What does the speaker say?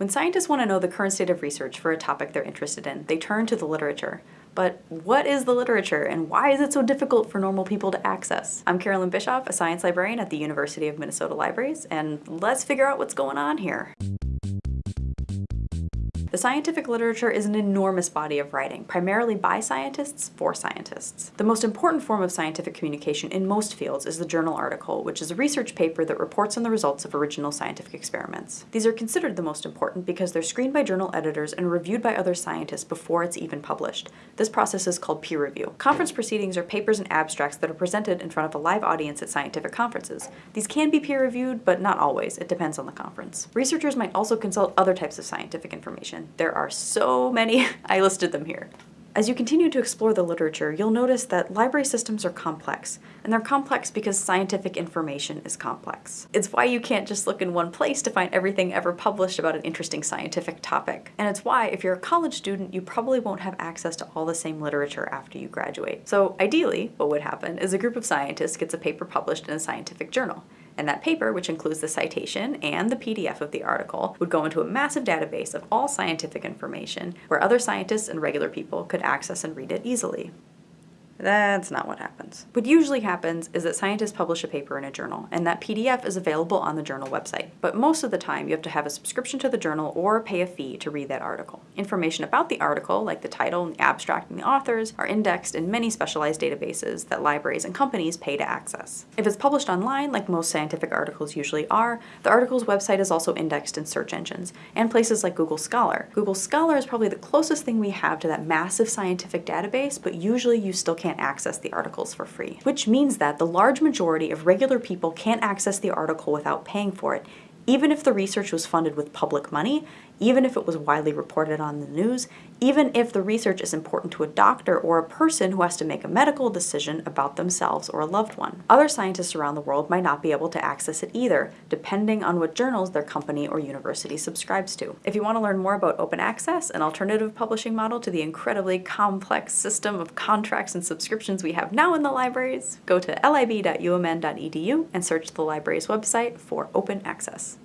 When scientists want to know the current state of research for a topic they're interested in, they turn to the literature. But what is the literature and why is it so difficult for normal people to access? I'm Carolyn Bischoff, a science librarian at the University of Minnesota Libraries, and let's figure out what's going on here. The scientific literature is an enormous body of writing, primarily by scientists for scientists. The most important form of scientific communication in most fields is the journal article, which is a research paper that reports on the results of original scientific experiments. These are considered the most important because they're screened by journal editors and reviewed by other scientists before it's even published. This process is called peer review. Conference proceedings are papers and abstracts that are presented in front of a live audience at scientific conferences. These can be peer reviewed, but not always. It depends on the conference. Researchers might also consult other types of scientific information there are so many, I listed them here. As you continue to explore the literature, you'll notice that library systems are complex, and they're complex because scientific information is complex. It's why you can't just look in one place to find everything ever published about an interesting scientific topic. And it's why, if you're a college student, you probably won't have access to all the same literature after you graduate. So ideally, what would happen is a group of scientists gets a paper published in a scientific journal. And that paper, which includes the citation and the PDF of the article, would go into a massive database of all scientific information where other scientists and regular people could access and read it easily. That's not what happens. What usually happens is that scientists publish a paper in a journal, and that PDF is available on the journal website. But most of the time, you have to have a subscription to the journal or pay a fee to read that article. Information about the article, like the title and the abstract and the authors, are indexed in many specialized databases that libraries and companies pay to access. If it's published online, like most scientific articles usually are, the article's website is also indexed in search engines, and places like Google Scholar. Google Scholar is probably the closest thing we have to that massive scientific database, but usually you still can't can't access the articles for free. Which means that the large majority of regular people can't access the article without paying for it, even if the research was funded with public money, even if it was widely reported on the news, even if the research is important to a doctor or a person who has to make a medical decision about themselves or a loved one. Other scientists around the world might not be able to access it either, depending on what journals their company or university subscribes to. If you want to learn more about open access, an alternative publishing model to the incredibly complex system of contracts and subscriptions we have now in the libraries, go to lib.umn.edu and search the library's website for open access.